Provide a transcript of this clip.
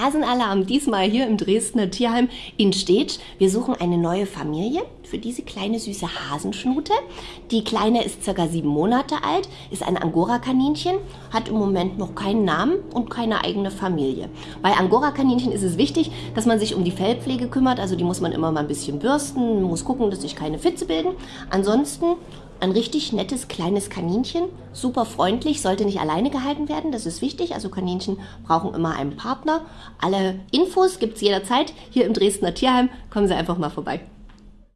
Hasenalarm diesmal hier im Dresdner Tierheim in Stedt. Wir suchen eine neue Familie für diese kleine süße Hasenschnute. Die kleine ist circa sieben Monate alt, ist ein Angora-Kaninchen, hat im Moment noch keinen Namen und keine eigene Familie. Bei Angora-Kaninchen ist es wichtig, dass man sich um die Fellpflege kümmert, also die muss man immer mal ein bisschen bürsten, muss gucken, dass sich keine Fitze bilden. Ansonsten ein richtig nettes kleines Kaninchen, super freundlich, sollte nicht alleine gehalten werden, das ist wichtig. Also Kaninchen brauchen immer einen Partner. Alle Infos gibt es jederzeit hier im Dresdner Tierheim. Kommen Sie einfach mal vorbei.